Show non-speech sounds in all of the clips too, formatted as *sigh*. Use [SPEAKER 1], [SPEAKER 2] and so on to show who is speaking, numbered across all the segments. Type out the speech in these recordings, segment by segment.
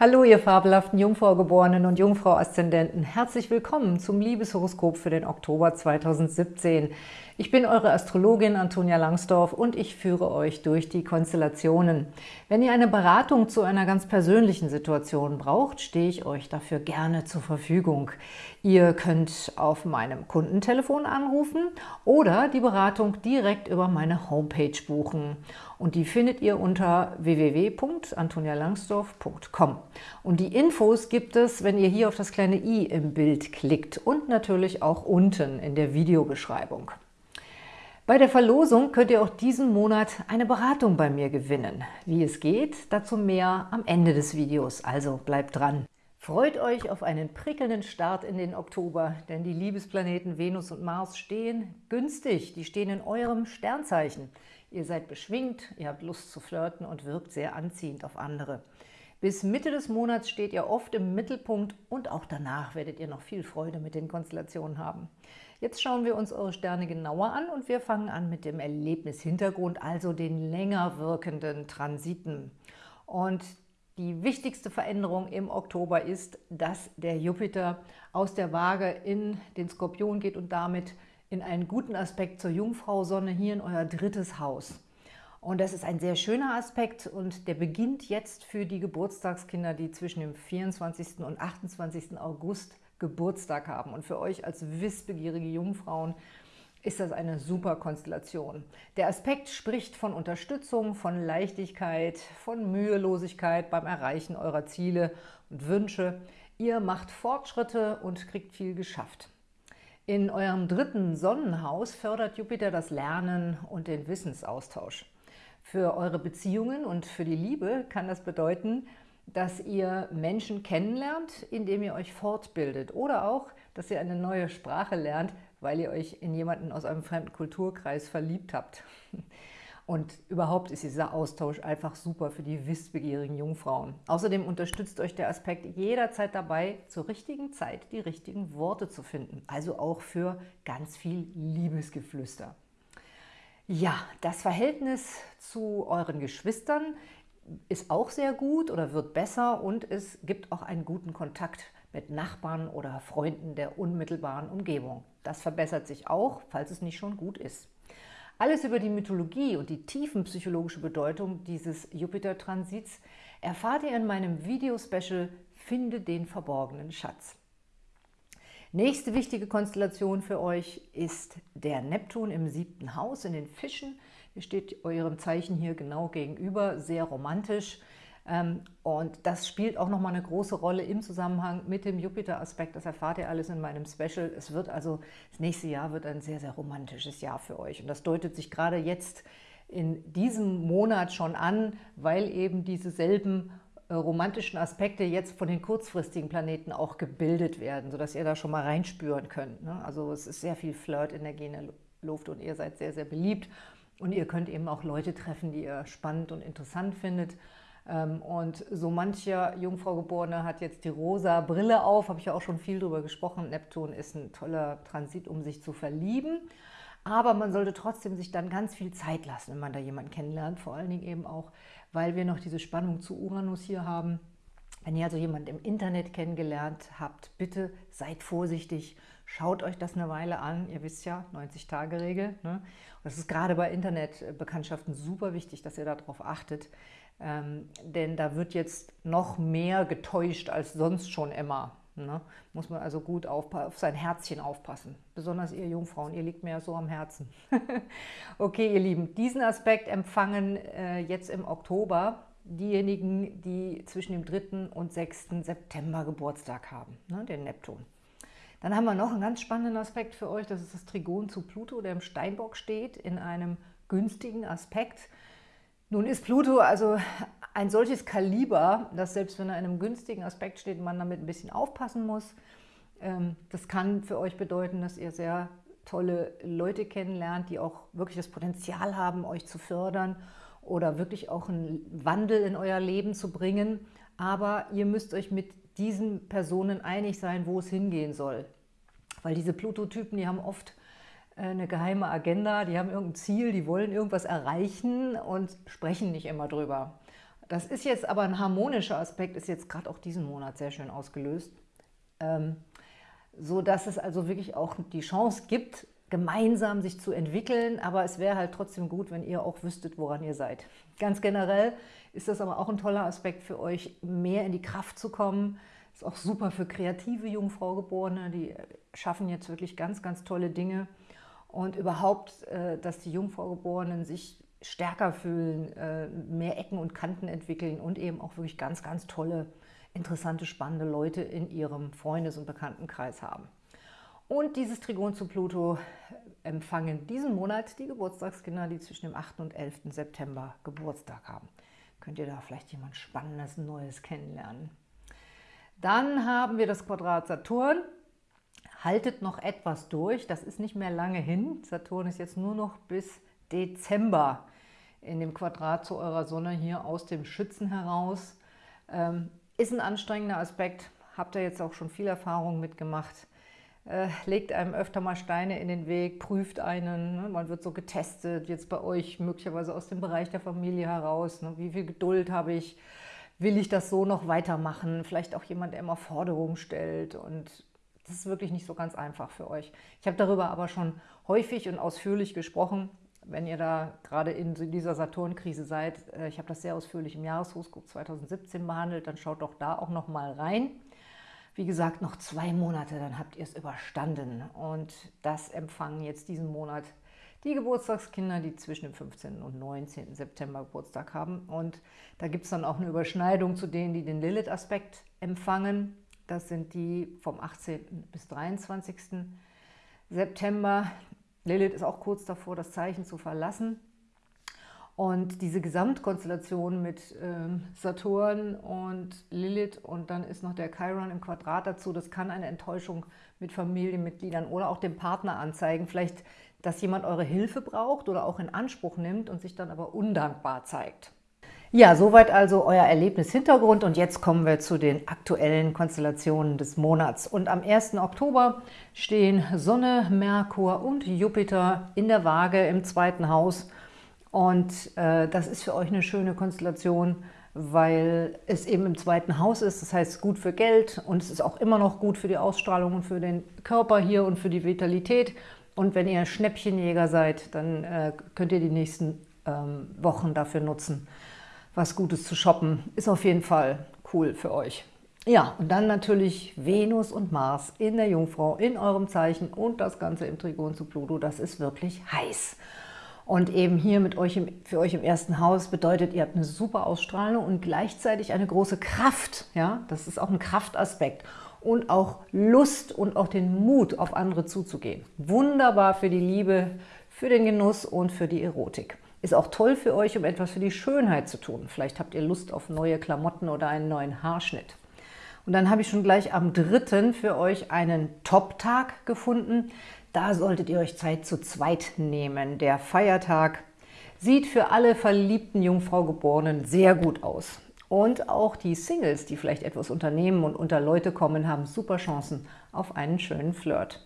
[SPEAKER 1] Hallo, ihr fabelhaften Jungfrau-Geborenen und Jungfrau-Aszendenten. Herzlich willkommen zum Liebeshoroskop für den Oktober 2017. Ich bin eure Astrologin Antonia Langsdorf und ich führe euch durch die Konstellationen. Wenn ihr eine Beratung zu einer ganz persönlichen Situation braucht, stehe ich euch dafür gerne zur Verfügung. Ihr könnt auf meinem Kundentelefon anrufen oder die Beratung direkt über meine Homepage buchen. Und die findet ihr unter www.antonialangsdorf.com. Und die Infos gibt es, wenn ihr hier auf das kleine i im Bild klickt und natürlich auch unten in der Videobeschreibung. Bei der Verlosung könnt ihr auch diesen Monat eine Beratung bei mir gewinnen. Wie es geht, dazu mehr am Ende des Videos, also bleibt dran. Freut euch auf einen prickelnden Start in den Oktober, denn die Liebesplaneten Venus und Mars stehen günstig, die stehen in eurem Sternzeichen. Ihr seid beschwingt, ihr habt Lust zu flirten und wirkt sehr anziehend auf andere. Bis Mitte des Monats steht ihr oft im Mittelpunkt und auch danach werdet ihr noch viel Freude mit den Konstellationen haben. Jetzt schauen wir uns eure Sterne genauer an und wir fangen an mit dem Erlebnishintergrund, also den länger wirkenden Transiten. Und die wichtigste Veränderung im Oktober ist, dass der Jupiter aus der Waage in den Skorpion geht und damit in einen guten Aspekt zur Jungfrau-Sonne hier in euer drittes Haus. Und das ist ein sehr schöner Aspekt und der beginnt jetzt für die Geburtstagskinder, die zwischen dem 24. und 28. August Geburtstag haben. Und für euch als wissbegierige Jungfrauen ist das eine super Konstellation. Der Aspekt spricht von Unterstützung, von Leichtigkeit, von Mühelosigkeit beim Erreichen eurer Ziele und Wünsche. Ihr macht Fortschritte und kriegt viel geschafft. In eurem dritten Sonnenhaus fördert Jupiter das Lernen und den Wissensaustausch. Für eure Beziehungen und für die Liebe kann das bedeuten, dass ihr Menschen kennenlernt, indem ihr euch fortbildet oder auch, dass ihr eine neue Sprache lernt, weil ihr euch in jemanden aus einem fremden Kulturkreis verliebt habt. *laughs* Und überhaupt ist dieser Austausch einfach super für die wissbegierigen Jungfrauen. Außerdem unterstützt euch der Aspekt jederzeit dabei, zur richtigen Zeit die richtigen Worte zu finden. Also auch für ganz viel Liebesgeflüster. Ja, das Verhältnis zu euren Geschwistern ist auch sehr gut oder wird besser und es gibt auch einen guten Kontakt mit Nachbarn oder Freunden der unmittelbaren Umgebung. Das verbessert sich auch, falls es nicht schon gut ist. Alles über die Mythologie und die tiefenpsychologische Bedeutung dieses Jupiter-Transits erfahrt ihr in meinem Video-Special Finde den verborgenen Schatz. Nächste wichtige Konstellation für euch ist der Neptun im siebten Haus in den Fischen – Ihr steht eurem Zeichen hier genau gegenüber, sehr romantisch. Ähm, und das spielt auch nochmal eine große Rolle im Zusammenhang mit dem Jupiter-Aspekt. Das erfahrt ihr alles in meinem Special. Es wird also, das nächste Jahr wird ein sehr, sehr romantisches Jahr für euch. Und das deutet sich gerade jetzt in diesem Monat schon an, weil eben diese selben äh, romantischen Aspekte jetzt von den kurzfristigen Planeten auch gebildet werden, sodass ihr da schon mal reinspüren könnt. Ne? Also es ist sehr viel Flirt-Energie in der Luft und ihr seid sehr, sehr beliebt. Und ihr könnt eben auch Leute treffen, die ihr spannend und interessant findet. Ähm, und so mancher Jungfrau-Geborene hat jetzt die rosa Brille auf, habe ich ja auch schon viel darüber gesprochen. Neptun ist ein toller Transit, um sich zu verlieben. Aber man sollte trotzdem sich dann ganz viel Zeit lassen, wenn man da jemanden kennenlernt. Vor allen Dingen eben auch, weil wir noch diese Spannung zu Uranus hier haben. Wenn ihr also jemanden im Internet kennengelernt habt, bitte seid vorsichtig Schaut euch das eine Weile an. Ihr wisst ja, 90-Tage-Regel. Ne? Das ist gerade bei Internetbekanntschaften super wichtig, dass ihr darauf achtet. Ähm, denn da wird jetzt noch mehr getäuscht als sonst schon immer. Ne? Muss man also gut auf, auf sein Herzchen aufpassen. Besonders ihr Jungfrauen, ihr liegt mir ja so am Herzen. *laughs* okay, ihr Lieben, diesen Aspekt empfangen äh, jetzt im Oktober diejenigen, die zwischen dem 3. und 6. September Geburtstag haben, ne? den Neptun. Dann haben wir noch einen ganz spannenden Aspekt für euch, das ist das Trigon zu Pluto, der im Steinbock steht, in einem günstigen Aspekt. Nun ist Pluto also ein solches Kaliber, dass selbst wenn er in einem günstigen Aspekt steht, man damit ein bisschen aufpassen muss. Ähm, das kann für euch bedeuten, dass ihr sehr tolle Leute kennenlernt, die auch wirklich das Potenzial haben, euch zu fördern oder wirklich auch einen Wandel in euer Leben zu bringen. Aber ihr müsst euch mit diesen Personen einig sein, wo es hingehen soll. Weil diese Pluto-Typen, die haben oft äh, eine geheime Agenda, die haben irgendein Ziel, die wollen irgendwas erreichen und sprechen nicht immer drüber. Das ist jetzt aber ein harmonischer Aspekt, ist jetzt gerade auch diesen Monat sehr schön ausgelöst. Ähm, so dass es also wirklich auch die Chance gibt, gemeinsam sich zu entwickeln, aber es wäre halt trotzdem gut, wenn ihr auch wüsstet, woran ihr seid. Ganz generell ist das aber auch ein toller Aspekt für euch, mehr in die Kraft zu kommen. Ist auch super für kreative Jungfraugeborene, die schaffen jetzt wirklich ganz, ganz tolle Dinge. Und überhaupt, äh, dass die Jungfraugeborenen sich stärker fühlen, äh, mehr Ecken und Kanten entwickeln und eben auch wirklich ganz, ganz tolle, interessante, spannende Leute in ihrem Freundes- und Bekanntenkreis haben. Und dieses Trigon zu Pluto empfangen diesen Monat die Geburtstagskinder, die zwischen dem 8. und 11. September Geburtstag haben. Könnt ihr da vielleicht jemand Spannendes, Neues kennenlernen. Dann haben wir das Quadrat Saturn. Haltet noch etwas durch, das ist nicht mehr lange hin. Saturn ist jetzt nur noch bis Dezember in dem Quadrat zu eurer Sonne hier aus dem Schützen heraus. Ähm, ist ein anstrengender Aspekt, habt ihr jetzt auch schon viel Erfahrung mitgemacht äh, legt einem öfter mal Steine in den Weg, prüft einen, ne? man wird so getestet, jetzt bei euch möglicherweise aus dem Bereich der Familie heraus, ne? wie viel Geduld habe ich, will ich das so noch weitermachen, vielleicht auch jemand, der immer Forderungen stellt und das ist wirklich nicht so ganz einfach für euch. Ich habe darüber aber schon häufig und ausführlich gesprochen, wenn ihr da gerade in dieser Saturnkrise seid. Äh, ich habe das sehr ausführlich im Jahreshoroskop 2017 behandelt, dann schaut doch da auch noch mal rein. Wie gesagt, noch zwei Monate, dann habt ihr es überstanden. Und das empfangen jetzt diesen Monat die Geburtstagskinder, die zwischen dem 15. und 19. September Geburtstag haben. Und da gibt es dann auch eine Überschneidung zu denen, die den Lilith-Aspekt empfangen. Das sind die vom 18. bis 23. September. Lilith ist auch kurz davor, das Zeichen zu verlassen. Und diese Gesamtkonstellation mit ähm, Saturn und Lilith und dann ist noch der Chiron im Quadrat dazu, das kann eine Enttäuschung mit Familienmitgliedern oder auch dem Partner anzeigen. Vielleicht, dass jemand eure Hilfe braucht oder auch in Anspruch nimmt und sich dann aber undankbar zeigt. Ja, soweit also euer Erlebnishintergrund und jetzt kommen wir zu den aktuellen Konstellationen des Monats. Und am 1. Oktober stehen Sonne, Merkur und Jupiter in der Waage im zweiten Haus – und äh, das ist für euch eine schöne Konstellation, weil es eben im zweiten Haus ist. Das heißt, gut für Geld und es ist auch immer noch gut für die Ausstrahlung und für den Körper hier und für die Vitalität. Und wenn ihr Schnäppchenjäger seid, dann äh, könnt ihr die nächsten ähm, Wochen dafür nutzen, was Gutes zu shoppen. Ist auf jeden Fall cool für euch. Ja, und dann natürlich Venus und Mars in der Jungfrau, in eurem Zeichen und das Ganze im Trigon zu Pluto. Das ist wirklich heiß. Und eben hier mit euch im, für euch im ersten Haus bedeutet, ihr habt eine super Ausstrahlung und gleichzeitig eine große Kraft. Ja, Das ist auch ein Kraftaspekt. Und auch Lust und auch den Mut, auf andere zuzugehen. Wunderbar für die Liebe, für den Genuss und für die Erotik. Ist auch toll für euch, um etwas für die Schönheit zu tun. Vielleicht habt ihr Lust auf neue Klamotten oder einen neuen Haarschnitt. Und dann habe ich schon gleich am 3. für euch einen Top-Tag gefunden. Da solltet ihr euch Zeit zu zweit nehmen. Der Feiertag sieht für alle verliebten Jungfraugeborenen sehr gut aus. Und auch die Singles, die vielleicht etwas unternehmen und unter Leute kommen, haben super Chancen auf einen schönen Flirt.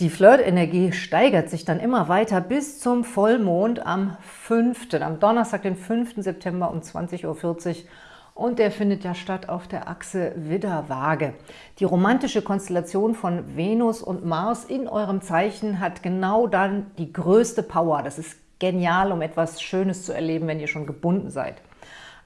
[SPEAKER 1] Die Flirtenergie steigert sich dann immer weiter bis zum Vollmond am 5., am Donnerstag, den 5. September um 20.40 Uhr und der findet ja statt auf der Achse Widder-Waage. Die romantische Konstellation von Venus und Mars in eurem Zeichen hat genau dann die größte Power. Das ist genial, um etwas Schönes zu erleben, wenn ihr schon gebunden seid.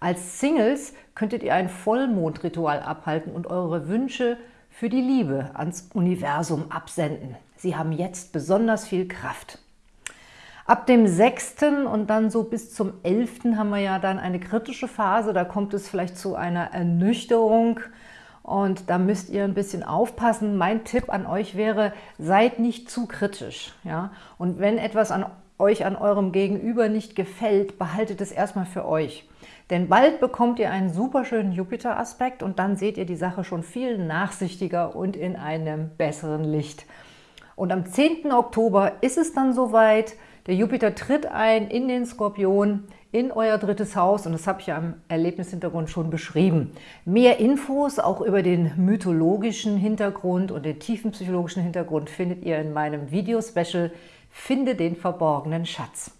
[SPEAKER 1] Als Singles könntet ihr ein Vollmondritual abhalten und eure Wünsche für die Liebe ans Universum absenden. Sie haben jetzt besonders viel Kraft. Ab dem 6. und dann so bis zum 11. haben wir ja dann eine kritische Phase. Da kommt es vielleicht zu einer Ernüchterung und da müsst ihr ein bisschen aufpassen. Mein Tipp an euch wäre, seid nicht zu kritisch. Ja? Und wenn etwas an euch, an eurem Gegenüber nicht gefällt, behaltet es erstmal für euch. Denn bald bekommt ihr einen super schönen Jupiter-Aspekt und dann seht ihr die Sache schon viel nachsichtiger und in einem besseren Licht. Und am 10. Oktober ist es dann soweit, der Jupiter tritt ein in den Skorpion, in euer drittes Haus und das habe ich ja im Erlebnishintergrund schon beschrieben. Mehr Infos auch über den mythologischen Hintergrund und den tiefen psychologischen Hintergrund findet ihr in meinem Video-Special Finde den verborgenen Schatz.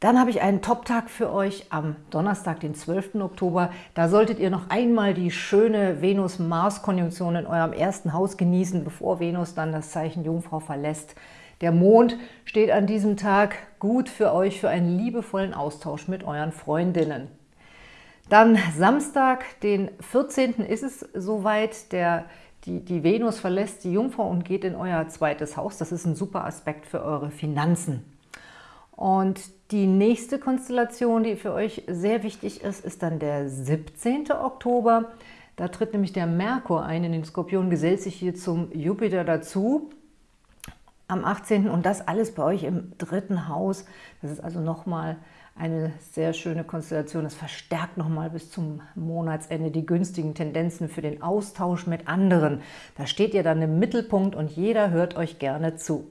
[SPEAKER 1] Dann habe ich einen Top-Tag für euch am Donnerstag, den 12. Oktober. Da solltet ihr noch einmal die schöne Venus-Mars-Konjunktion in eurem ersten Haus genießen, bevor Venus dann das Zeichen Jungfrau verlässt. Der Mond steht an diesem Tag gut für euch für einen liebevollen Austausch mit euren Freundinnen. Dann Samstag, den 14. ist es soweit. Der, die, die Venus verlässt die Jungfrau und geht in euer zweites Haus. Das ist ein super Aspekt für eure Finanzen. Und die nächste Konstellation, die für euch sehr wichtig ist, ist dann der 17. Oktober. Da tritt nämlich der Merkur ein in den Skorpion, gesellt sich hier zum Jupiter dazu am 18. und das alles bei euch im dritten Haus. Das ist also nochmal eine sehr schöne Konstellation. Es verstärkt nochmal bis zum Monatsende die günstigen Tendenzen für den Austausch mit anderen. Da steht ihr dann im Mittelpunkt und jeder hört euch gerne zu.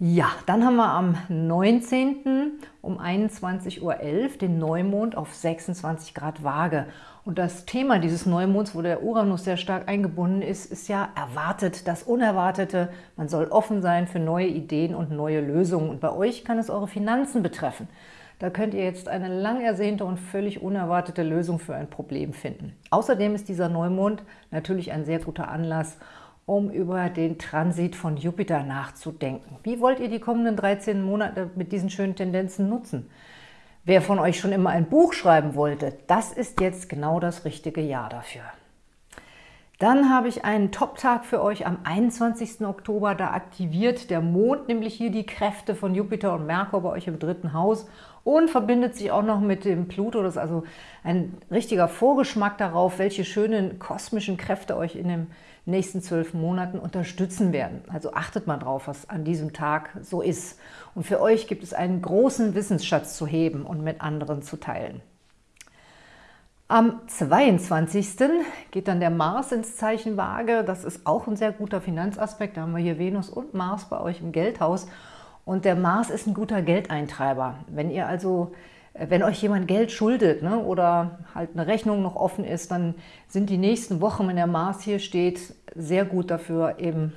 [SPEAKER 1] Ja, dann haben wir am 19. um 21.11 Uhr den Neumond auf 26 Grad Waage. Und das Thema dieses Neumonds, wo der Uranus sehr stark eingebunden ist, ist ja erwartet, das Unerwartete. Man soll offen sein für neue Ideen und neue Lösungen. Und bei euch kann es eure Finanzen betreffen. Da könnt ihr jetzt eine lang ersehnte und völlig unerwartete Lösung für ein Problem finden. Außerdem ist dieser Neumond natürlich ein sehr guter Anlass, um über den Transit von Jupiter nachzudenken. Wie wollt ihr die kommenden 13 Monate mit diesen schönen Tendenzen nutzen? Wer von euch schon immer ein Buch schreiben wollte, das ist jetzt genau das richtige Jahr dafür. Dann habe ich einen Top-Tag für euch am 21. Oktober. Da aktiviert der Mond nämlich hier die Kräfte von Jupiter und Merkur bei euch im dritten Haus und verbindet sich auch noch mit dem Pluto. Das ist also ein richtiger Vorgeschmack darauf, welche schönen kosmischen Kräfte euch in dem nächsten zwölf Monaten unterstützen werden. Also achtet mal drauf, was an diesem Tag so ist. Und für euch gibt es einen großen Wissensschatz zu heben und mit anderen zu teilen. Am 22. geht dann der Mars ins Zeichen Waage. Das ist auch ein sehr guter Finanzaspekt. Da haben wir hier Venus und Mars bei euch im Geldhaus. Und der Mars ist ein guter Geldeintreiber. Wenn ihr also wenn euch jemand Geld schuldet ne, oder halt eine Rechnung noch offen ist, dann sind die nächsten Wochen, wenn der Mars hier steht, sehr gut dafür, eben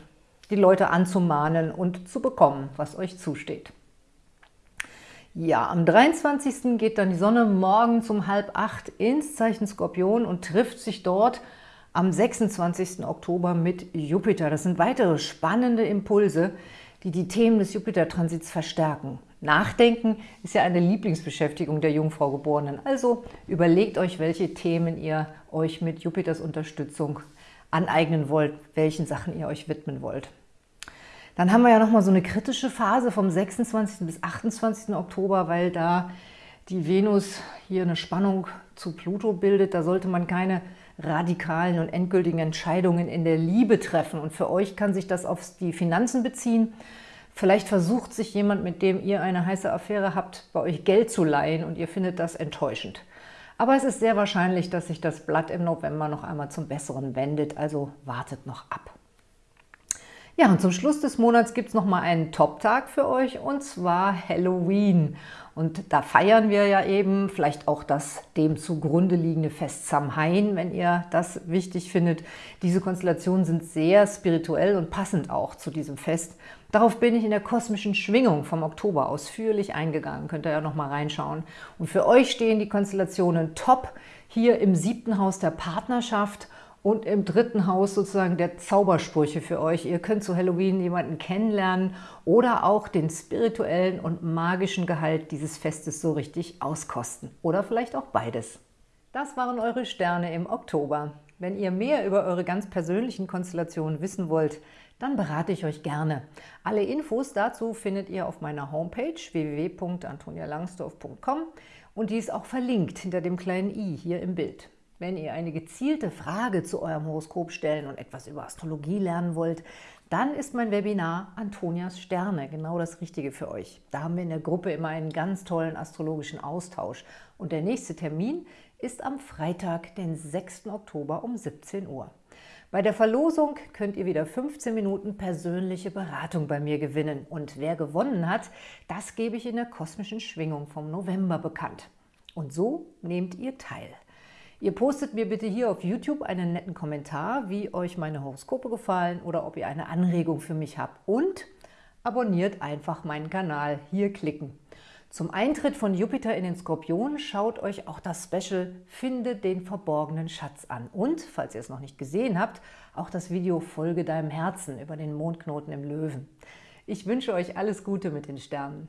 [SPEAKER 1] die Leute anzumahnen und zu bekommen, was euch zusteht. Ja, am 23. geht dann die Sonne morgens um halb acht ins Zeichen Skorpion und trifft sich dort am 26. Oktober mit Jupiter. Das sind weitere spannende Impulse, die die Themen des Jupiter-Transits verstärken. Nachdenken ist ja eine Lieblingsbeschäftigung der Jungfrau-Geborenen. Also überlegt euch, welche Themen ihr euch mit Jupiters Unterstützung aneignen wollt, welchen Sachen ihr euch widmen wollt. Dann haben wir ja nochmal so eine kritische Phase vom 26. bis 28. Oktober, weil da die Venus hier eine Spannung zu Pluto bildet. Da sollte man keine radikalen und endgültigen Entscheidungen in der Liebe treffen. Und für euch kann sich das auf die Finanzen beziehen. Vielleicht versucht sich jemand, mit dem ihr eine heiße Affäre habt, bei euch Geld zu leihen und ihr findet das enttäuschend. Aber es ist sehr wahrscheinlich, dass sich das Blatt im November noch einmal zum Besseren wendet, also wartet noch ab. Ja, und zum Schluss des Monats gibt es nochmal einen Top-Tag für euch, und zwar Halloween. Und da feiern wir ja eben vielleicht auch das dem zugrunde liegende Fest Samhain, wenn ihr das wichtig findet. Diese Konstellationen sind sehr spirituell und passend auch zu diesem Fest. Darauf bin ich in der kosmischen Schwingung vom Oktober ausführlich eingegangen. Könnt ihr ja noch mal reinschauen. Und für euch stehen die Konstellationen top hier im siebten Haus der Partnerschaft und im dritten Haus sozusagen der Zaubersprüche für euch. Ihr könnt zu Halloween jemanden kennenlernen oder auch den spirituellen und magischen Gehalt dieses Festes so richtig auskosten. Oder vielleicht auch beides. Das waren eure Sterne im Oktober. Wenn ihr mehr über eure ganz persönlichen Konstellationen wissen wollt, dann berate ich euch gerne. Alle Infos dazu findet ihr auf meiner Homepage www.antonialangsdorf.com und die ist auch verlinkt hinter dem kleinen i hier im Bild. Wenn ihr eine gezielte Frage zu eurem Horoskop stellen und etwas über Astrologie lernen wollt, dann ist mein Webinar Antonias Sterne genau das Richtige für euch. Da haben wir in der Gruppe immer einen ganz tollen astrologischen Austausch. Und der nächste Termin ist am Freitag, den 6. Oktober um 17 Uhr. Bei der Verlosung könnt ihr wieder 15 Minuten persönliche Beratung bei mir gewinnen. Und wer gewonnen hat, das gebe ich in der kosmischen Schwingung vom November bekannt. Und so nehmt ihr teil. Ihr postet mir bitte hier auf YouTube einen netten Kommentar, wie euch meine Horoskope gefallen oder ob ihr eine Anregung für mich habt. Und abonniert einfach meinen Kanal. Hier klicken. Zum Eintritt von Jupiter in den Skorpion schaut euch auch das Special Finde den verborgenen Schatz an. Und, falls ihr es noch nicht gesehen habt, auch das Video Folge deinem Herzen über den Mondknoten im Löwen. Ich wünsche euch alles Gute mit den Sternen.